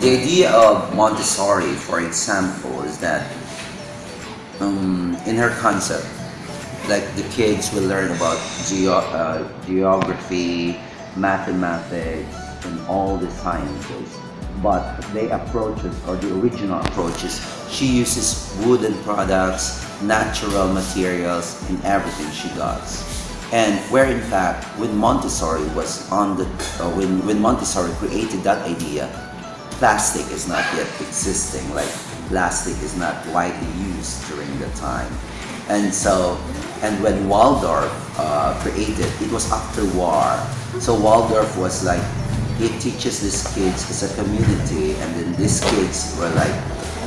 The idea of Montessori, for example, is that um, in her concept, like the kids will learn about geo uh, geography, mathematics, and all the sciences. But the approaches or the original approaches, she uses wooden products, natural materials, and everything she does. And where in fact, when Montessori was on the, uh, when, when Montessori created that idea, plastic is not yet existing. Like plastic is not widely used during the time. And so, and when Waldorf uh, created, it was after war. So Waldorf was like, it teaches these kids as a community, and then these kids were like,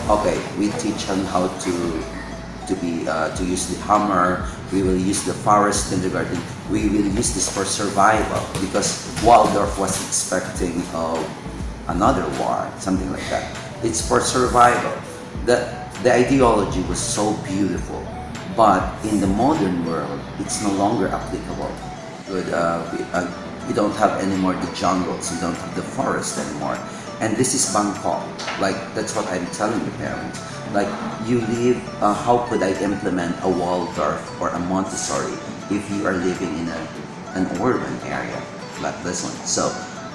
okay, we teach them how to to be uh, to use the hammer. We will use the forest kindergarten. We will use this for survival because Waldorf was expecting uh, another war, something like that. It's for survival. The the ideology was so beautiful, but in the modern world, it's no longer applicable. Good, uh, we, uh, you don't have anymore the jungles, we don't have the forest anymore. And this is Bangkok. Like, that's what I'm telling the parents. Like, you live, uh, how could I implement a Waldorf or a Montessori if you are living in a, an urban area like this one? So,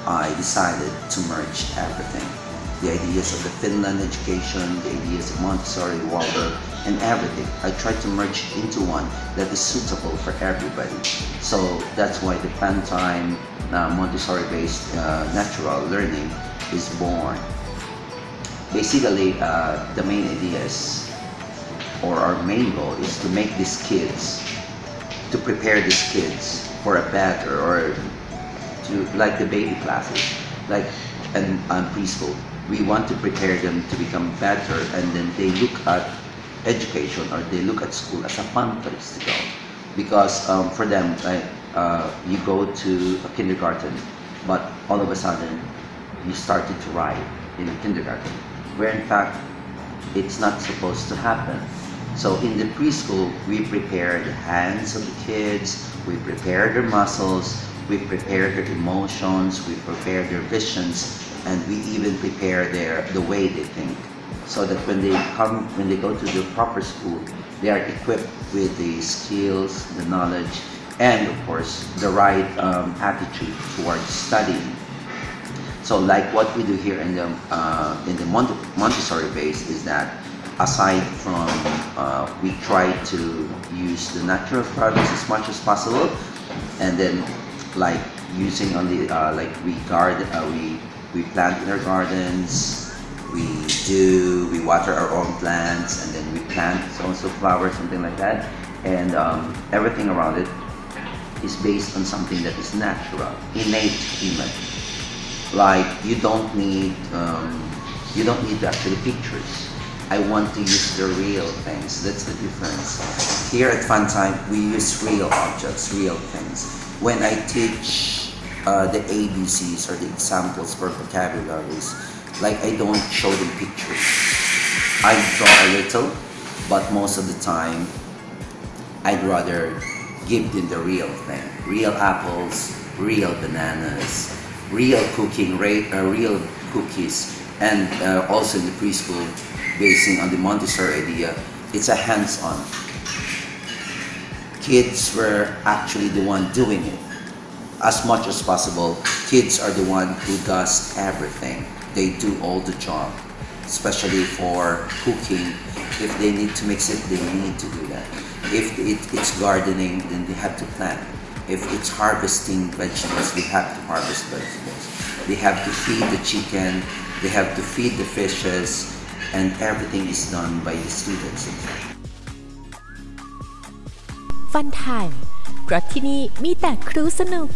I decided to merge everything. The ideas of the Finland education, the ideas of Montessori, Waldorf, and everything. I tried to merge into one that is suitable for everybody. So that's why the Pantime uh, Montessori-based uh, natural learning is born. Basically, uh, the main idea is, or our main goal is to make these kids, to prepare these kids for a better, or to like the baby classes, like and um, preschool. We want to prepare them to become better, and then they look at education or they look at school as a fun place to go because um, for them like, uh, you go to a kindergarten but all of a sudden you started to write in a kindergarten where in fact it's not supposed to happen so in the preschool we prepare the hands of the kids we prepare their muscles we prepare their emotions we prepare their visions and we even prepare their the way they think so that when they come, when they go to the proper school, they are equipped with the skills, the knowledge, and of course, the right um, attitude towards studying. So like what we do here in the, uh, in the Montessori base is that aside from, uh, we try to use the natural products as much as possible, and then like using only, uh, like we guard, uh, we, we plant in our gardens, we do, we water our own plants and then we plant so-and-so flowers, something like that. And um, everything around it is based on something that is natural, innate human. Like you don't need, um, you don't need actually pictures. I want to use the real things. That's the difference. Here at Funtime, we use real objects, real things. When I teach uh, the ABCs or the examples for vocabularies, like I don't show them pictures. I draw a little, but most of the time, I'd rather give them the real thing. Real apples, real bananas, real cooking, uh, real cookies, and uh, also in the preschool, basing on the Montessori idea, it's a hands-on. Kids were actually the one doing it. As much as possible, kids are the one who does everything they do all the job, especially for cooking. If they need to mix it, they need to do that. If it, it's gardening, then they have to plant. If it's harvesting vegetables, they have to harvest vegetables. They have to feed the chicken, they have to feed the fishes, and everything is done by the students. ฟันไทม์เพราะที่นี่มีแต่ครูสนุก